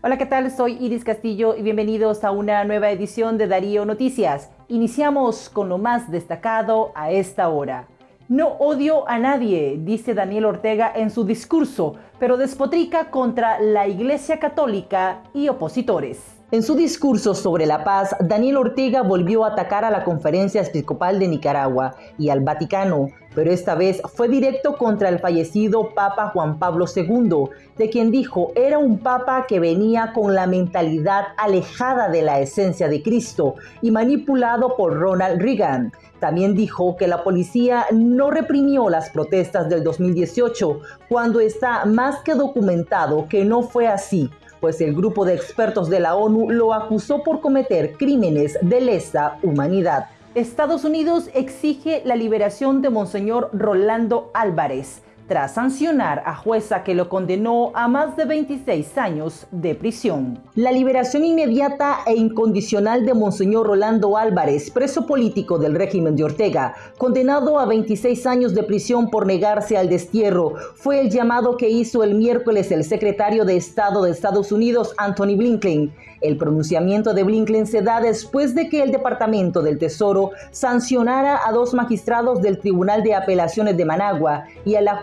Hola, ¿qué tal? Soy Iris Castillo y bienvenidos a una nueva edición de Darío Noticias. Iniciamos con lo más destacado a esta hora. No odio a nadie, dice Daniel Ortega en su discurso, pero despotrica contra la Iglesia Católica y opositores. En su discurso sobre la paz, Daniel Ortega volvió a atacar a la Conferencia Episcopal de Nicaragua y al Vaticano, pero esta vez fue directo contra el fallecido Papa Juan Pablo II, de quien dijo era un papa que venía con la mentalidad alejada de la esencia de Cristo y manipulado por Ronald Reagan. También dijo que la policía no reprimió las protestas del 2018, cuando está más que documentado que no fue así pues el grupo de expertos de la ONU lo acusó por cometer crímenes de lesa humanidad. Estados Unidos exige la liberación de Monseñor Rolando Álvarez, tras sancionar a jueza que lo condenó a más de 26 años de prisión. La liberación inmediata e incondicional de Monseñor Rolando Álvarez, preso político del régimen de Ortega, condenado a 26 años de prisión por negarse al destierro, fue el llamado que hizo el miércoles el secretario de Estado de Estados Unidos, Anthony Blinken. El pronunciamiento de Blinken se da después de que el Departamento del Tesoro sancionara a dos magistrados del Tribunal de Apelaciones de Managua y a la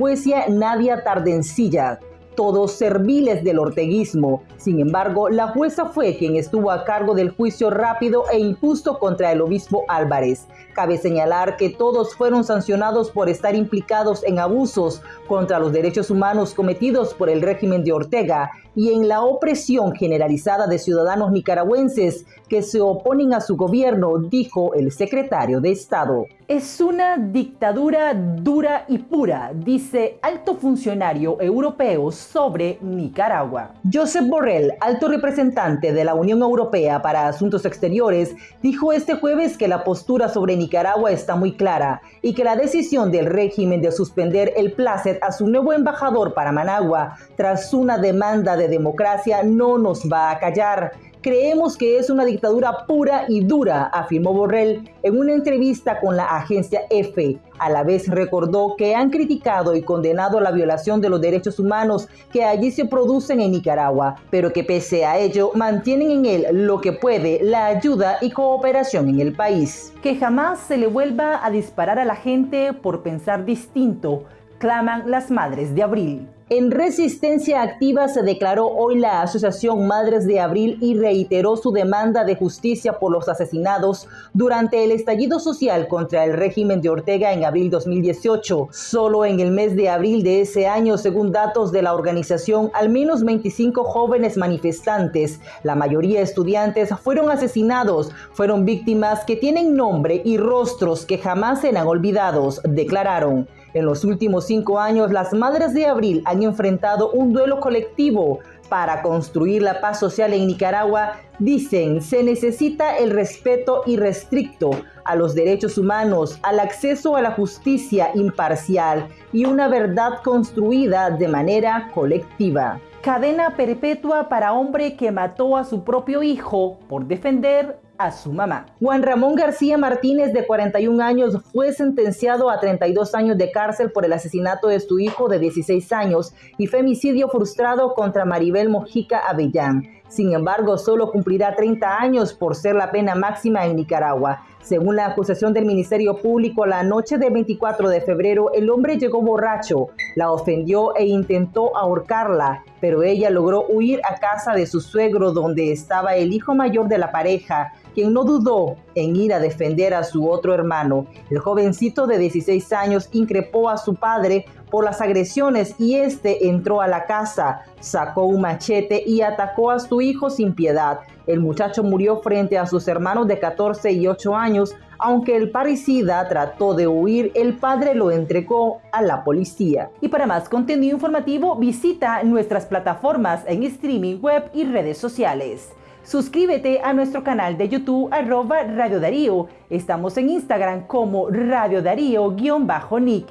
Nadia Tardencilla, todos serviles del orteguismo. Sin embargo, la jueza fue quien estuvo a cargo del juicio rápido e injusto contra el obispo Álvarez. Cabe señalar que todos fueron sancionados por estar implicados en abusos contra los derechos humanos cometidos por el régimen de Ortega y en la opresión generalizada de ciudadanos nicaragüenses que se oponen a su gobierno, dijo el secretario de Estado. Es una dictadura dura y pura, dice alto funcionario europeo sobre Nicaragua. Josep Borrell, alto representante de la Unión Europea para Asuntos Exteriores, dijo este jueves que la postura sobre Nicaragua está muy clara y que la decisión del régimen de suspender el placet a su nuevo embajador para Managua tras una demanda de democracia no nos va a callar. Creemos que es una dictadura pura y dura, afirmó Borrell en una entrevista con la agencia EFE. A la vez recordó que han criticado y condenado la violación de los derechos humanos que allí se producen en Nicaragua, pero que pese a ello mantienen en él lo que puede, la ayuda y cooperación en el país. Que jamás se le vuelva a disparar a la gente por pensar distinto, claman las madres de abril. En resistencia activa se declaró hoy la Asociación Madres de Abril y reiteró su demanda de justicia por los asesinados durante el estallido social contra el régimen de Ortega en abril 2018. Solo en el mes de abril de ese año, según datos de la organización, al menos 25 jóvenes manifestantes, la mayoría estudiantes, fueron asesinados. Fueron víctimas que tienen nombre y rostros que jamás serán olvidados, declararon. En los últimos cinco años, las Madres de Abril han enfrentado un duelo colectivo para construir la paz social en Nicaragua, dicen, se necesita el respeto irrestricto a los derechos humanos, al acceso a la justicia imparcial y una verdad construida de manera colectiva. Cadena perpetua para hombre que mató a su propio hijo por defender a su mamá. Juan Ramón García Martínez, de 41 años, fue sentenciado a 32 años de cárcel por el asesinato de su hijo de 16 años y femicidio frustrado contra Maribel Mojica Avellán. Sin embargo, solo cumplirá 30 años por ser la pena máxima en Nicaragua. Según la acusación del Ministerio Público, la noche del 24 de febrero, el hombre llegó borracho, la ofendió e intentó ahorcarla, pero ella logró huir a casa de su suegro donde estaba el hijo mayor de la pareja, quien no dudó en ir a defender a su otro hermano. El jovencito de 16 años increpó a su padre por las agresiones y este entró a la casa, sacó un machete y atacó a su hijo sin piedad. El muchacho murió frente a sus hermanos de 14 y 8 años. Aunque el parricida trató de huir, el padre lo entregó a la policía. Y para más contenido informativo, visita nuestras plataformas en streaming web y redes sociales. Suscríbete a nuestro canal de YouTube arroba Radio Darío. Estamos en Instagram como Radio Darío-Nick.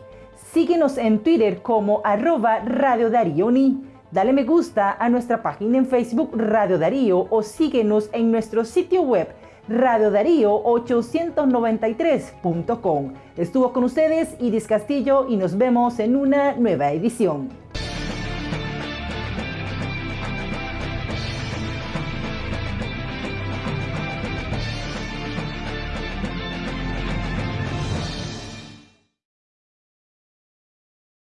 Síguenos en Twitter como arroba Radio Darío Ni. Dale me gusta a nuestra página en Facebook Radio Darío o síguenos en nuestro sitio web radiodarío893.com. Estuvo con ustedes Iris Castillo y nos vemos en una nueva edición.